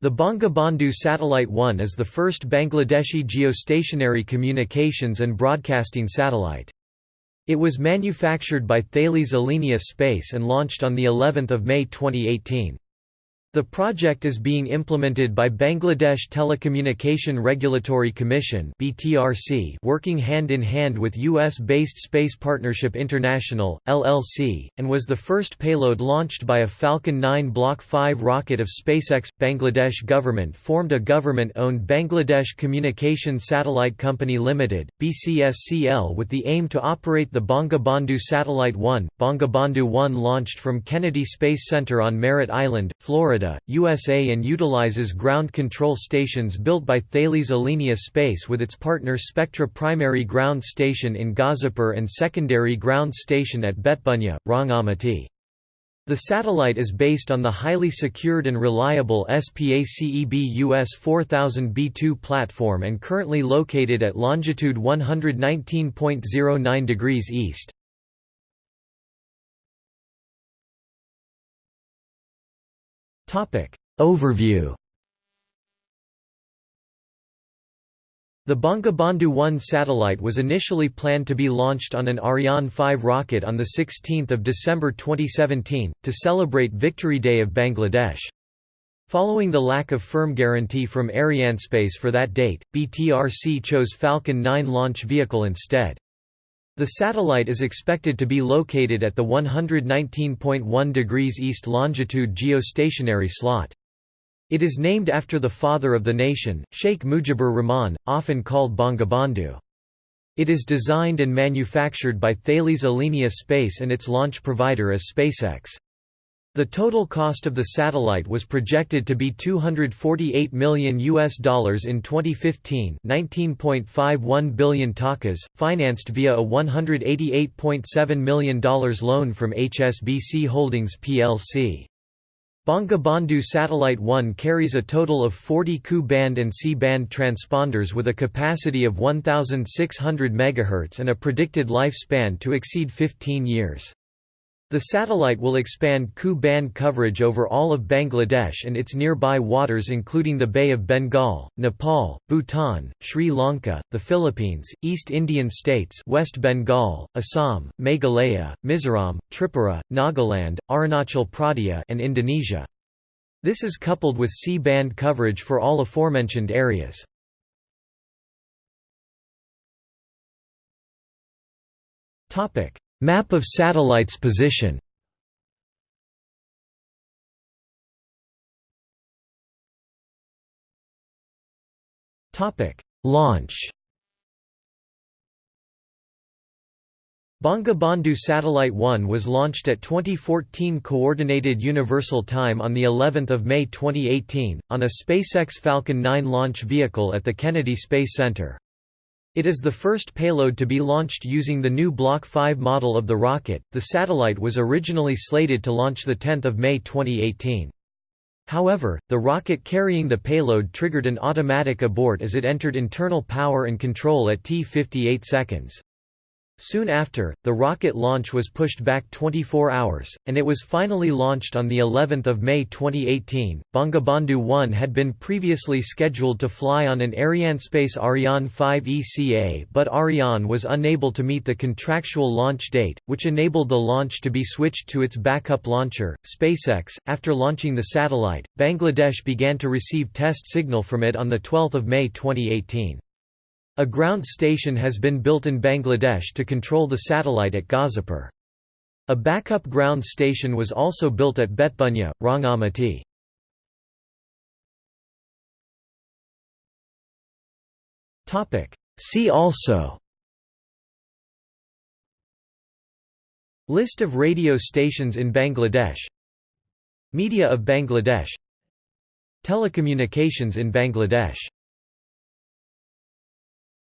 The Bangabandhu Satellite 1 is the first Bangladeshi geostationary communications and broadcasting satellite. It was manufactured by Thales Alenia Space and launched on of May 2018. The project is being implemented by Bangladesh Telecommunication Regulatory Commission (BTRC), working hand in hand with US-based Space Partnership International (LLC), and was the first payload launched by a Falcon 9 Block 5 rocket of SpaceX. Bangladesh government formed a government-owned Bangladesh Communication Satellite Company Limited (BCSCL) with the aim to operate the Bangabandhu Satellite 1. Bangabandhu 1 launched from Kennedy Space Center on Merritt Island, Florida Florida, USA and utilizes ground control stations built by Thales Alenia Space with its partner Spectra Primary Ground Station in Gazipur and Secondary Ground Station at Betbunya, Rangamati. The satellite is based on the highly secured and reliable Spacebus 4000 B2 platform and currently located at longitude 119.09 degrees east. Topic Overview The Bangabandhu 1 satellite was initially planned to be launched on an Ariane 5 rocket on 16 December 2017, to celebrate Victory Day of Bangladesh. Following the lack of firm guarantee from Arianespace for that date, BTRC chose Falcon 9 launch vehicle instead. The satellite is expected to be located at the 119.1 degrees east longitude geostationary slot. It is named after the father of the nation, Sheikh Mujibur Rahman, often called Bangabandhu. It is designed and manufactured by Thales Alenia Space and its launch provider is SpaceX. The total cost of the satellite was projected to be 248 million US dollars in 2015, 19.51 billion takas, financed via a $188.7 million loan from HSBC Holdings plc. Bangabandhu Satellite 1 carries a total of 40 Ku-band and C-band transponders with a capacity of 1600 MHz and a predicted lifespan to exceed 15 years. The satellite will expand Ku-band coverage over all of Bangladesh and its nearby waters including the Bay of Bengal, Nepal, Bhutan, Sri Lanka, the Philippines, East Indian states West Bengal, Assam, Meghalaya, Mizoram, Tripura, Nagaland, Arunachal Pradesh and Indonesia. This is coupled with C-band coverage for all aforementioned areas. Topic Map of satellite's position. Launch. Bangabandhu Satellite 1 was launched at 2014 Coordinated Universal Time on the 11th of May 2018 on a SpaceX Falcon 9 launch vehicle at the Kennedy Space Center. It is the first payload to be launched using the new Block 5 model of the rocket. The satellite was originally slated to launch the 10th of May 2018. However, the rocket carrying the payload triggered an automatic abort as it entered internal power and control at T58 seconds. Soon after, the rocket launch was pushed back 24 hours, and it was finally launched on the 11th of May 2018. Bangabandhu 1 had been previously scheduled to fly on an Arianespace Ariane 5 ECA, but Ariane was unable to meet the contractual launch date, which enabled the launch to be switched to its backup launcher, SpaceX. After launching the satellite, Bangladesh began to receive test signal from it on the 12th of May 2018. A ground station has been built in Bangladesh to control the satellite at Gazipur. A backup ground station was also built at Betbunya, Rangamati. See also List of radio stations in Bangladesh Media of Bangladesh Telecommunications in Bangladesh